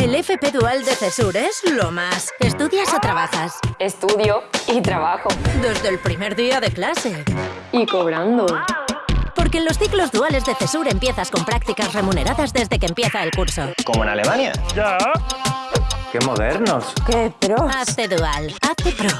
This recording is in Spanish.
El FP Dual de CESUR es lo más. ¿Estudias o trabajas? Estudio y trabajo. Desde el primer día de clase. Y cobrando. Porque en los ciclos duales de CESUR empiezas con prácticas remuneradas desde que empieza el curso. ¿Como en Alemania? Ya. ¡Qué modernos! ¡Qué pro! Hazte Dual. Hazte Pro.